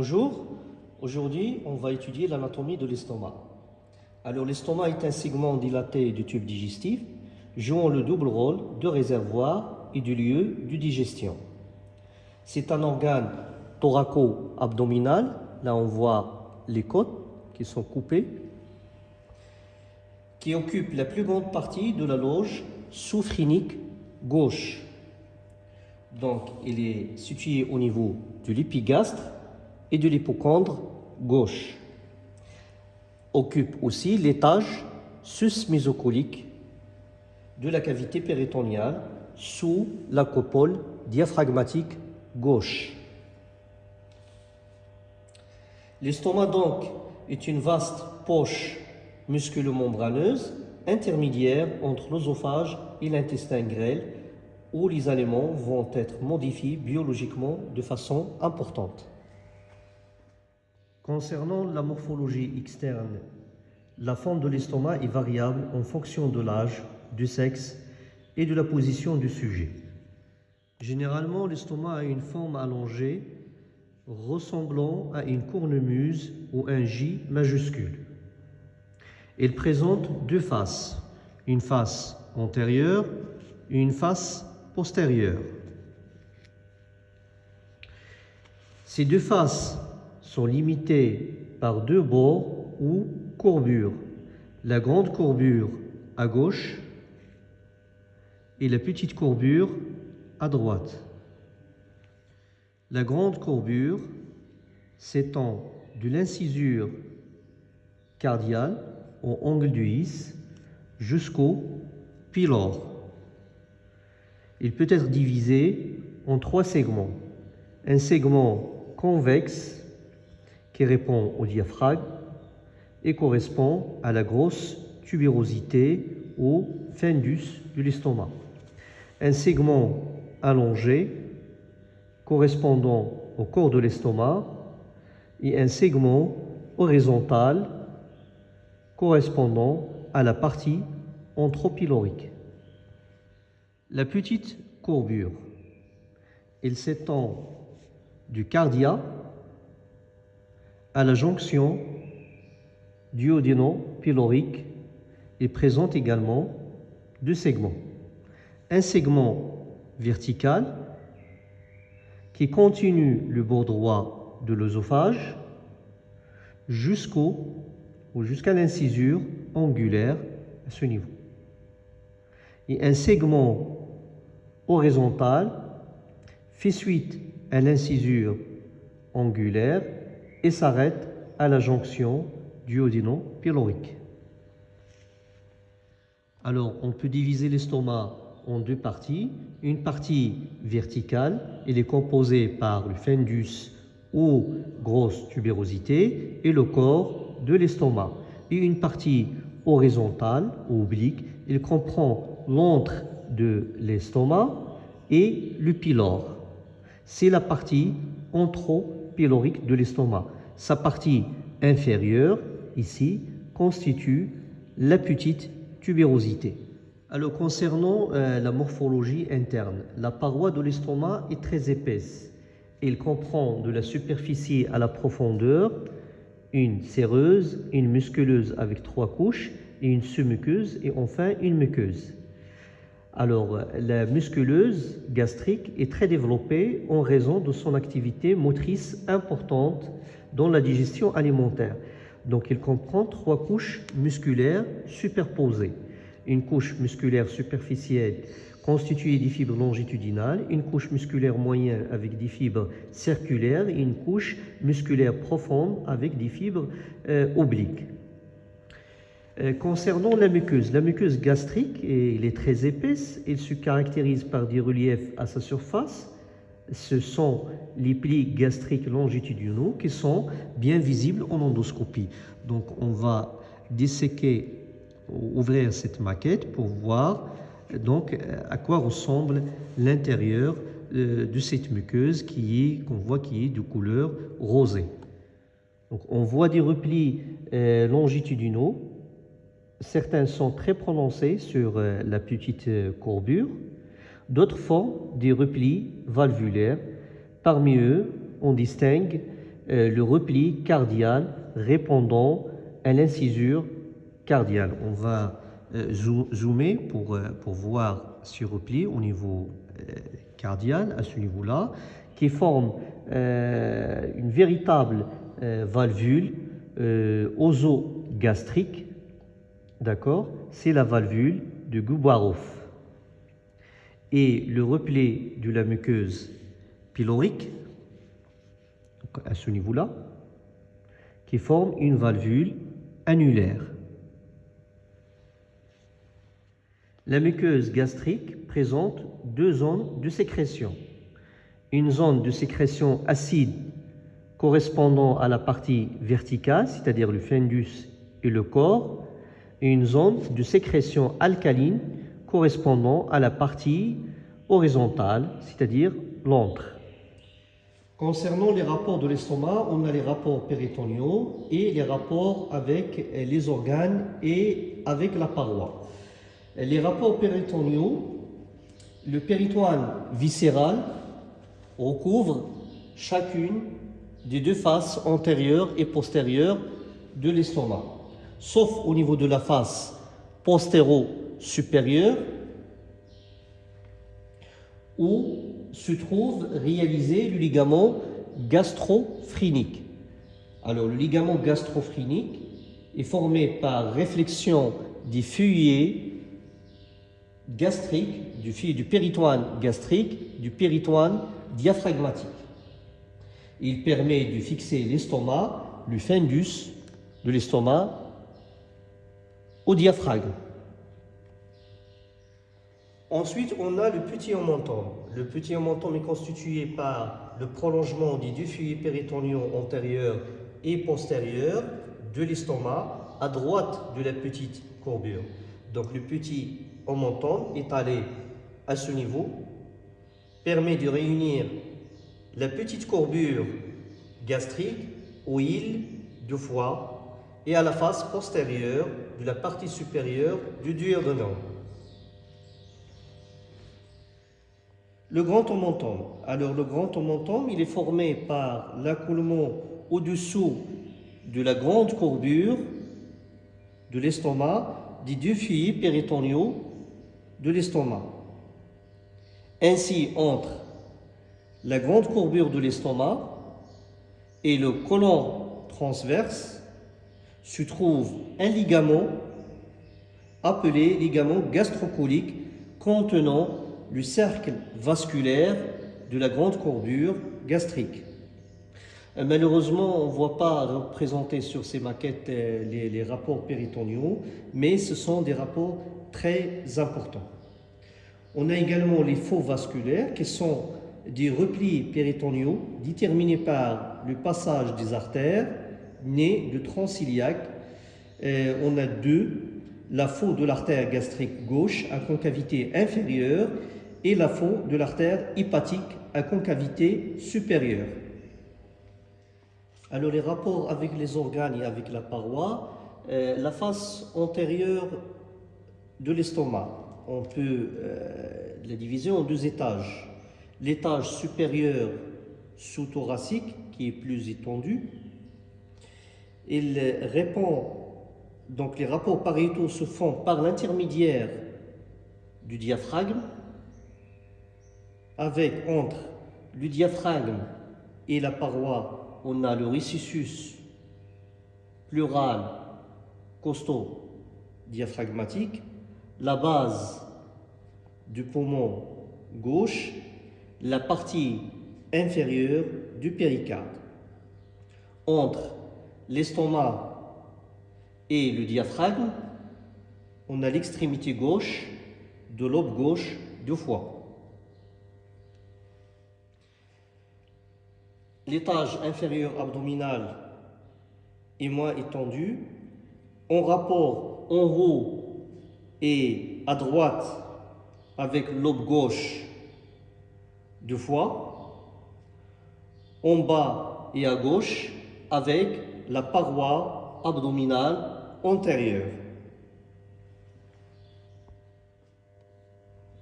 Bonjour, aujourd'hui on va étudier l'anatomie de l'estomac. Alors l'estomac est un segment dilaté du tube digestif jouant le double rôle de réservoir et du lieu de digestion. C'est un organe thoraco-abdominal, là on voit les côtes qui sont coupées, qui occupe la plus grande partie de la loge soufrinique gauche. Donc il est situé au niveau de l'épigastre et de l'hypochondre gauche. Occupe aussi l'étage sus-mésocolique de la cavité péritoniale sous la copole diaphragmatique gauche. L'estomac donc est une vaste poche musculo-membraneuse intermédiaire entre l'œsophage et l'intestin grêle où les aliments vont être modifiés biologiquement de façon importante. Concernant la morphologie externe, la forme de l'estomac est variable en fonction de l'âge, du sexe et de la position du sujet. Généralement, l'estomac a une forme allongée ressemblant à une cornemuse ou un J majuscule. Il présente deux faces, une face antérieure et une face postérieure. Ces deux faces sont limitées par deux bords ou courbures. La grande courbure à gauche et la petite courbure à droite. La grande courbure s'étend de l'incisure cardiale au angle du is jusqu'au pylore. Il peut être divisé en trois segments. Un segment convexe qui répond au diaphragme et correspond à la grosse tubérosité au fundus de l'estomac. Un segment allongé correspondant au corps de l'estomac et un segment horizontal correspondant à la partie anthropylorique. La petite courbure, elle s'étend du cardia à la jonction duodéno-pylorique et présente également deux segments. Un segment vertical qui continue le bord droit de l'œsophage jusqu'au ou jusqu'à l'incisure angulaire à ce niveau. Et un segment horizontal fait suite à l'incisure angulaire et s'arrête à la jonction duodéno-pylorique. Alors, on peut diviser l'estomac en deux parties. Une partie verticale, elle est composée par le fundus ou grosse tubérosité et le corps de l'estomac. Et une partie horizontale ou oblique, elle comprend l'antre de l'estomac et le pylore. C'est la partie anthropylorique de l'estomac. Sa partie inférieure, ici, constitue la petite tubérosité. Alors concernant euh, la morphologie interne, la paroi de l'estomac est très épaisse. Il comprend de la superficie à la profondeur une séreuse, une musculeuse avec trois couches et une sous-muqueuse et enfin une muqueuse. Alors, la musculeuse gastrique est très développée en raison de son activité motrice importante dans la digestion alimentaire. Donc, il comprend trois couches musculaires superposées. Une couche musculaire superficielle constituée des fibres longitudinales, une couche musculaire moyenne avec des fibres circulaires et une couche musculaire profonde avec des fibres euh, obliques. Euh, concernant la muqueuse, la muqueuse gastrique, elle est très épaisse, elle se caractérise par des reliefs à sa surface. Ce sont les plis gastriques longitudinaux qui sont bien visibles en endoscopie. Donc on va disséquer, ouvrir cette maquette pour voir donc à quoi ressemble l'intérieur euh, de cette muqueuse qui qu'on voit qui est de couleur rosée. Donc on voit des replis euh, longitudinaux Certains sont très prononcés sur euh, la petite euh, courbure, d'autres font des replis valvulaires. Parmi eux, on distingue euh, le repli cardial répondant à l'incisure cardiale. On va zoomer pour, pour voir ce repli au niveau cardial, à ce niveau-là, qui forme une véritable valvule oso-gastrique. D'accord? C'est la valvule de Gubarov. Et le repli de la muqueuse pylorique, à ce niveau-là, qui forme une valvule annulaire. La muqueuse gastrique présente deux zones de sécrétion. Une zone de sécrétion acide correspondant à la partie verticale, c'est-à-dire le fundus et le corps, et une zone de sécrétion alcaline correspondant à la partie horizontale, c'est-à-dire l'antre. Concernant les rapports de l'estomac, on a les rapports péritoniaux et les rapports avec les organes et avec la paroi. Les rapports péritoniaux, le péritoine viscéral recouvre chacune des deux faces antérieures et postérieures de l'estomac, sauf au niveau de la face postéro-supérieure où se trouve réalisé le ligament gastrophrinique. Alors, le ligament gastrophrinique est formé par réflexion des feuillets gastriques, du, du péritoine gastrique, du péritoine diaphragmatique. Il permet de fixer l'estomac, le fundus de l'estomac, diaphragme. Ensuite, on a le petit omentum. Le petit omentum est constitué par le prolongement des deux feuillets péritoniaux antérieurs et postérieurs de l'estomac à droite de la petite courbure. Donc le petit omentum est allé à ce niveau, permet de réunir la petite courbure gastrique aux îles de foie et à la face postérieure de la partie supérieure du duodénum. Le grand omentum. Alors le grand omentum, il est formé par l'accoulement au-dessous de la grande courbure de l'estomac des deux feuillets péritoniaux de l'estomac. Ainsi, entre la grande courbure de l'estomac et le colon transverse se trouve un ligament appelé ligament gastrocolique contenant le cercle vasculaire de la grande courbure gastrique. Euh, malheureusement, on ne voit pas représenter sur ces maquettes euh, les, rapports péritoniaux, mais ce sont des rapports très importants. On a également les faux vasculaires qui sont des replis péritoniaux déterminés par le passage des artères nées de transiliaque. Euh, on a deux, la faux de l'artère gastrique gauche à concavité inférieure et la faux de l'artère hépatique à concavité supérieure. Alors les rapports avec les organes et avec la paroi, euh, la face antérieure de l'estomac, on peut euh, la diviser en deux étages. L'étage supérieur sous-thoracique, qui est plus étendu, il répond, donc les rapports pariétaux se font par l'intermédiaire du diaphragme, avec entre le diaphragme et la paroi, on a le récessus pleural costaud diaphragmatique, la base du poumon gauche, la partie inférieure du péricarde. Entre l'estomac et le diaphragme, on a l'extrémité gauche de l'aube gauche du foie. l'étage inférieur abdominal est moins étendu, en rapport en haut et à droite avec l'aube gauche du foie, en bas et à gauche avec la paroi abdominale antérieure.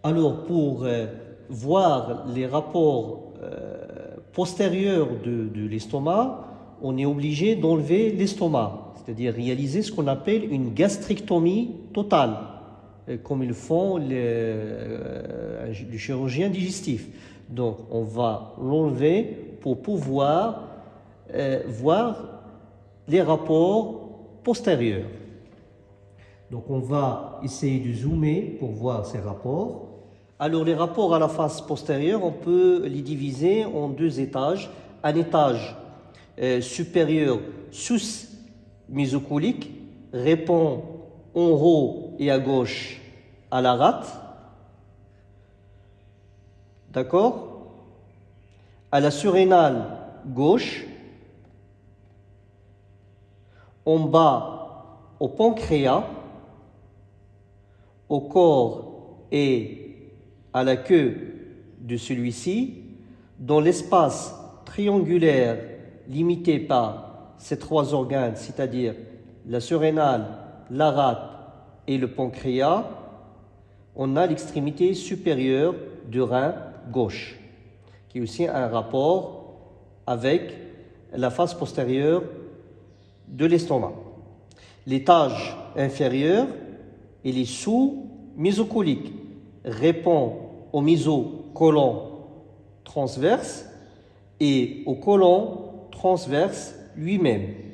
Alors pour euh, voir les rapports euh, postérieure de, l'estomac, on est obligé d'enlever l'estomac, c'est-à-dire réaliser ce qu'on appelle une gastrectomie totale, euh, comme ils font les, euh, le chirurgien digestif. Donc, on va l'enlever pour pouvoir voir les rapports postérieurs. Donc, on va essayer de zoomer pour voir ces rapports. Alors, les rapports à la face postérieure, on peut les diviser en deux étages. Un étage euh, supérieur sous-mésocolique répond en haut et à gauche à la rate. D'accord? À la surrénale gauche, en bas au pancréas, au corps et à la queue de celui-ci, dans l'espace triangulaire limité par ces trois organes, c'est-à-dire la surrénale, la rate et le pancréas, on a l'extrémité supérieure du rein gauche, qui est aussi un rapport avec la face postérieure de l'estomac. L'étage inférieur, il est sous-mésocolique, répond au mésocolon transverse et au colon transverse lui-même.